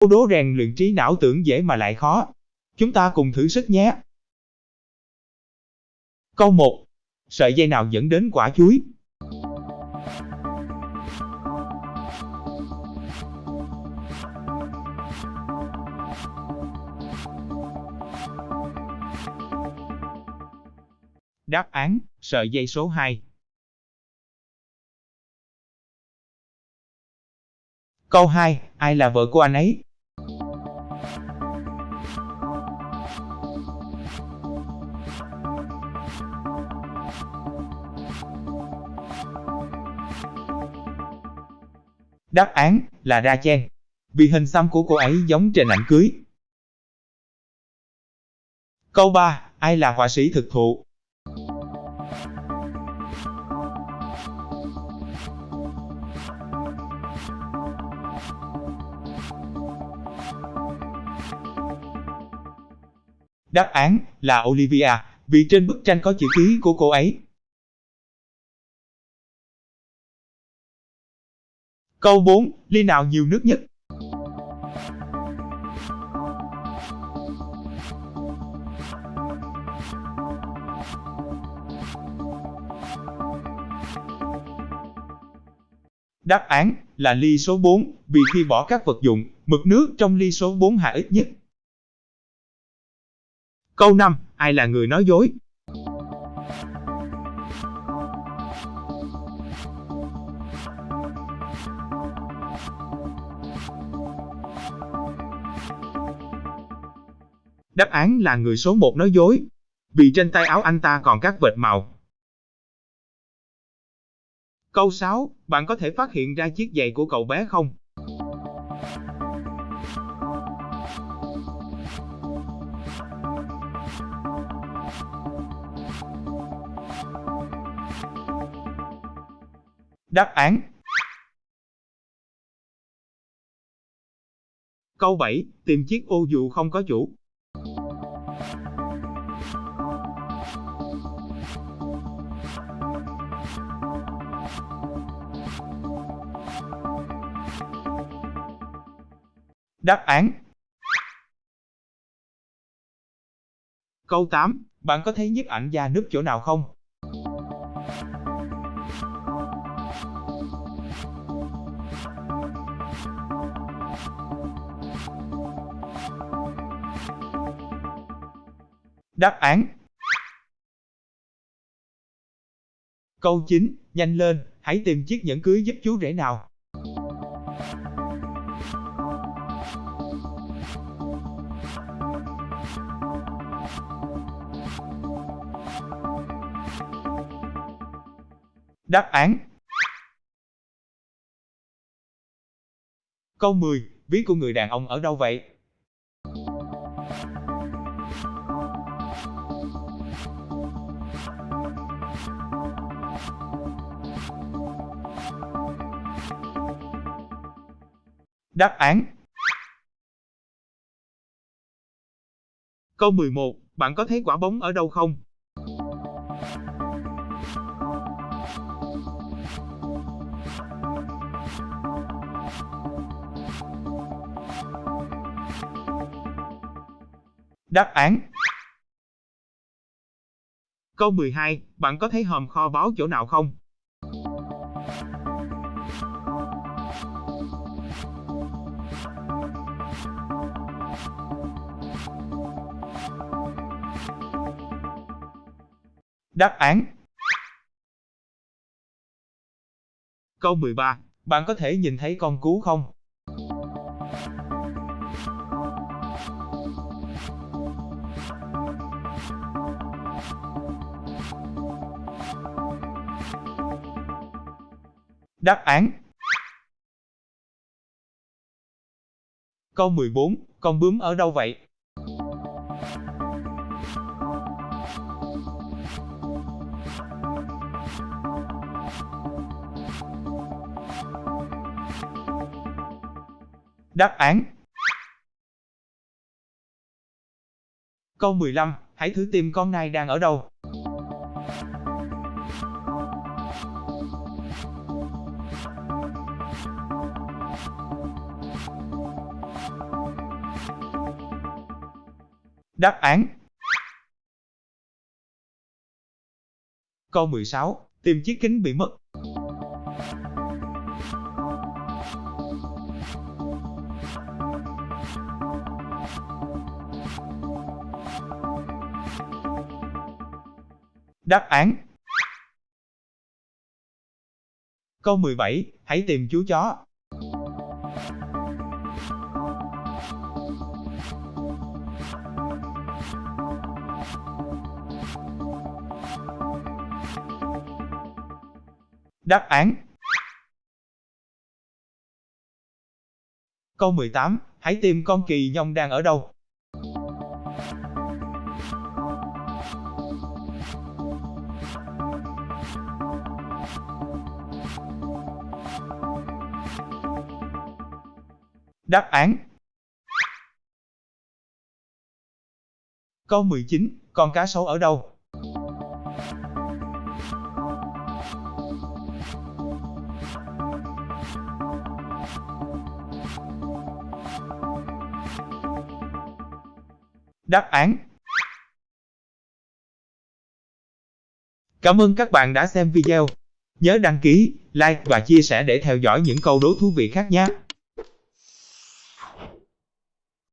Câu đố rèn luyện trí não tưởng dễ mà lại khó. Chúng ta cùng thử sức nhé. Câu 1. Sợi dây nào dẫn đến quả chuối? Đáp án, sợi dây số 2. Câu 2, ai là vợ của anh ấy? Đáp án là Ra Chen Vì hình xăm của cô ấy giống trên ảnh cưới. Câu 3, ai là họa sĩ thực thụ? Đáp án là Olivia, vì trên bức tranh có chữ ký của cô ấy. Câu 4, ly nào nhiều nước nhất? Đáp án là ly số 4, vì khi bỏ các vật dụng, mực nước trong ly số 4 hạ ít nhất. Câu 5, ai là người nói dối? Đáp án là người số 1 nói dối, vì trên tay áo anh ta còn các vệt màu. Câu 6, bạn có thể phát hiện ra chiếc giày của cậu bé không? Đáp án Câu 7, tìm chiếc ô dù không có chủ. Đáp án Câu 8, bạn có thấy nhiếp ảnh da núp chỗ nào không? Đáp án Câu 9, nhanh lên, hãy tìm chiếc nhẫn cưới giúp chú rể nào. Đáp án Câu 10, ví của người đàn ông ở đâu vậy? Đáp án Câu 11, bạn có thấy quả bóng ở đâu không? Đáp án Câu 12, bạn có thấy hòm kho báu chỗ nào không? Đáp án Câu 13, bạn có thể nhìn thấy con cú không? Đáp án Câu 14, con bướm ở đâu vậy? Đáp án Câu 15, hãy thử tìm con nai đang ở đâu. Đáp án Câu 16. Tìm chiếc kính bị mất. Đáp án Câu 17. Hãy tìm chú chó. Đáp án Câu 18. Hãy tìm con kỳ nhông đang ở đâu. Đáp án Câu 19. Con cá sấu ở đâu? Đáp án Cảm ơn các bạn đã xem video. Nhớ đăng ký, like và chia sẻ để theo dõi những câu đố thú vị khác nhé.